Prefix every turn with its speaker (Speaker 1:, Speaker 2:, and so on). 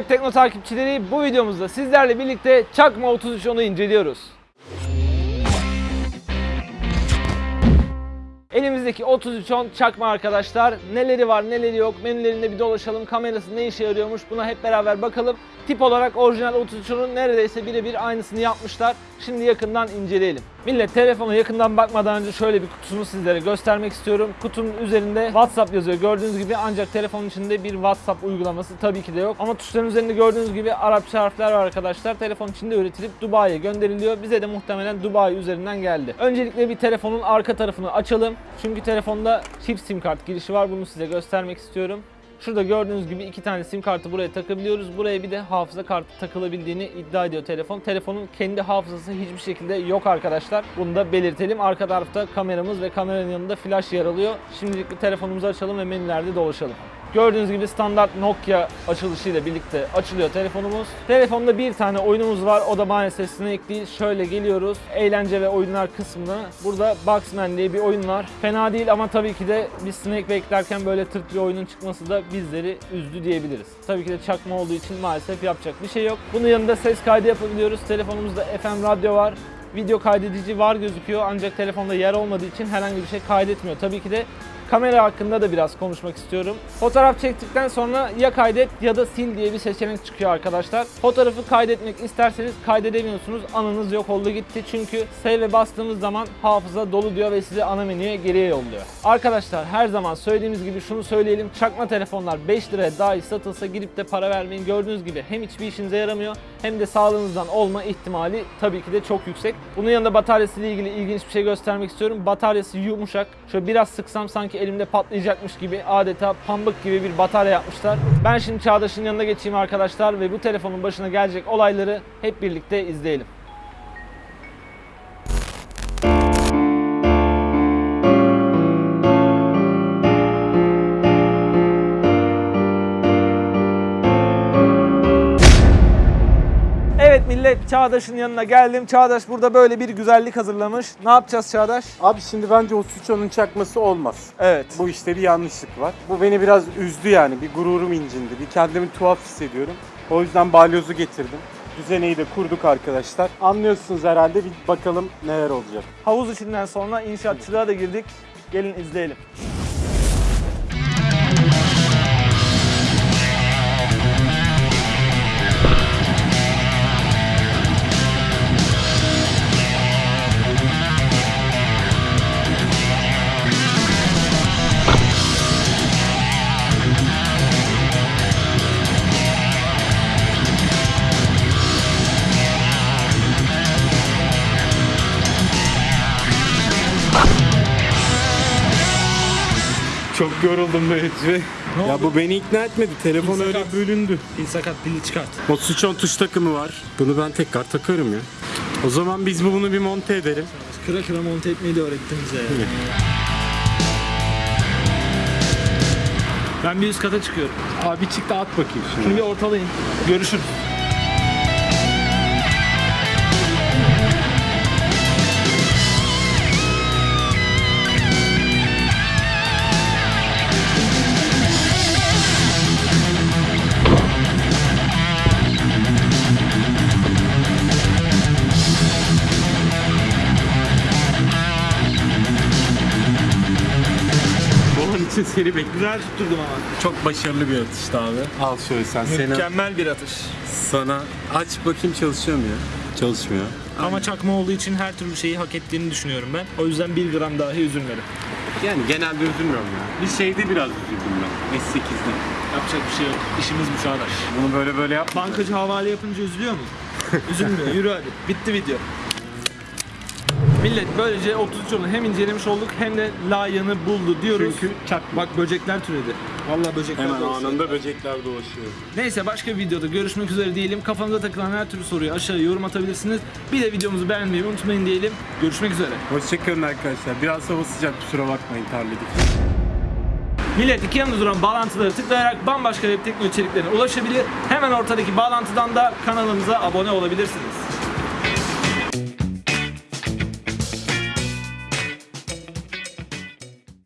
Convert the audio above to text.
Speaker 1: Web Tekno takipçileri bu videomuzda sizlerle birlikte Çakma 33 onu inceliyoruz. Elimizdeki 3310 çakma arkadaşlar. Neleri var neleri yok menülerinde bir dolaşalım. Kamerası ne işe yarıyormuş buna hep beraber bakalım. Tip olarak orijinal 3310'un neredeyse birebir aynısını yapmışlar. Şimdi yakından inceleyelim. Millet telefona yakından bakmadan önce şöyle bir kutusunu sizlere göstermek istiyorum. Kutunun üzerinde WhatsApp yazıyor gördüğünüz gibi ancak telefonun içinde bir WhatsApp uygulaması tabii ki de yok. Ama tuşların üzerinde gördüğünüz gibi Arapça harfler var arkadaşlar. Telefon içinde üretilip Dubai'ye gönderiliyor. Bize de muhtemelen Dubai üzerinden geldi. Öncelikle bir telefonun arka tarafını açalım. Çünkü telefonda çift sim kart girişi var. Bunu size göstermek istiyorum. Şurada gördüğünüz gibi iki tane sim kartı buraya takabiliyoruz. Buraya bir de hafıza kartı takılabildiğini iddia ediyor telefon. Telefonun kendi hafızası hiçbir şekilde yok arkadaşlar. Bunu da belirtelim. Arka tarafta kameramız ve kameranın yanında flash yer alıyor. Şimdilik bir telefonumuzu açalım ve menülerde dolaşalım. Gördüğünüz gibi standart Nokia açılışıyla birlikte açılıyor telefonumuz. Telefonda bir tane oyunumuz var. O da maalesef Snake değil. Şöyle geliyoruz. Eğlence ve oyunlar kısmına. Burada Boxman diye bir oyun var. Fena değil ama tabii ki de biz Snake beklerken böyle tırt bir oyunun çıkması da bizleri üzdü diyebiliriz. Tabii ki de çakma olduğu için maalesef yapacak bir şey yok. Bunun yanında ses kaydı yapabiliyoruz. Telefonumuzda FM radyo var video kaydedici var gözüküyor ancak telefonda yer olmadığı için herhangi bir şey kaydetmiyor. Tabii ki de kamera hakkında da biraz konuşmak istiyorum. Fotoğraf çektikten sonra ya kaydet ya da sil diye bir seçenek çıkıyor arkadaşlar. Fotoğrafı kaydetmek isterseniz kaydedemiyorsunuz. Anınız yok oldu gitti çünkü save'e bastığımız zaman hafıza dolu diyor ve sizi ana menüye geriye yolluyor. Arkadaşlar her zaman söylediğimiz gibi şunu söyleyelim. Çakma telefonlar 5 liraya dahi satılsa girip de para vermeyin. Gördüğünüz gibi hem hiçbir işinize yaramıyor hem de sağlığınızdan olma ihtimali tabii ki de çok yüksek. Bunun yanında bataryası ile ilgili ilginç bir şey göstermek istiyorum. Bataryası yumuşak. Şöyle biraz sıksam sanki elimde patlayacakmış gibi adeta pambık gibi bir batarya yapmışlar. Ben şimdi Çağdaş'ın yanına geçeyim arkadaşlar ve bu telefonun başına gelecek olayları hep birlikte izleyelim. Evet Çağdaş'ın yanına geldim. Çağdaş burada böyle bir güzellik hazırlamış. Ne yapacağız Çağdaş?
Speaker 2: Abi şimdi bence o suç onun çakması olmaz.
Speaker 1: Evet.
Speaker 2: Bu işte bir yanlışlık var. Bu beni biraz üzdü yani. Bir gururum incindi. Bir kendimi tuhaf hissediyorum. O yüzden balyozu getirdim. Düzeneyi de kurduk arkadaşlar. Anlıyorsunuz herhalde. Bir bakalım neler olacak.
Speaker 1: Havuz içinden sonra inşaatçılığa da girdik. Gelin izleyelim.
Speaker 2: Çok yoruldum böyle. Ya bu beni ikna etmedi. Telefon öyle bölündü.
Speaker 1: Pil sakat pili çıkart.
Speaker 2: On tuş takımı var. Bunu ben tekrar takarım ya. O zaman biz bu- bunu bir monte edelim.
Speaker 1: Kıra kıra monte etmeyi de öğrettin bize ya. Ben bir üst kata çıkıyorum.
Speaker 2: Abi çık da at bakayım
Speaker 1: Şimdi
Speaker 2: şimdi.
Speaker 1: bir ortalayın. Görüşürüz.
Speaker 2: Seni bekliyorum.
Speaker 1: Güzel tutturdum ama.
Speaker 2: Çok başarılı bir atıştı abi. Al şöyle sen.
Speaker 1: Mükemmel bir atış.
Speaker 2: sana aç bakayım çalışıyor mu ya? Çalışmıyor.
Speaker 1: Ama çakma olduğu için her türlü şeyi hak ettiğini düşünüyorum ben. O yüzden bir gram dahi üzülmedim.
Speaker 2: Yani genelde üzülmüyorum ya. Bir şeyde biraz üzüldüm ben. S8'de.
Speaker 1: Yapacak bir şey yok. İşimiz bu Çağdaş.
Speaker 2: Bunu böyle böyle yap.
Speaker 1: Bankacı havale yapınca üzülüyor mu? Üzülmüyor. Yürü hadi. Bitti video. Millet böylece 33 yılını hem incelemiş olduk hem de layığını buldu diyoruz.
Speaker 2: Çünkü çak
Speaker 1: Bak böcekler türedi. Vallahi böcekler
Speaker 2: hemen
Speaker 1: dolaşıyor.
Speaker 2: anında böcekler dolaşıyor.
Speaker 1: Neyse başka bir videoda görüşmek üzere diyelim. Kafanıza takılan her türlü soruyu aşağıya yorum atabilirsiniz. Bir de videomuzu beğenmeyi unutmayın diyelim. Görüşmek üzere.
Speaker 2: Hoşçakalın arkadaşlar. Biraz hava sıcak kusura bakmayın terledik.
Speaker 1: Millet iki yanında duran bağlantıları tıklayarak bambaşka web teknoloji içeriklerine ulaşabilir. Hemen ortadaki bağlantıdan da kanalımıza abone olabilirsiniz.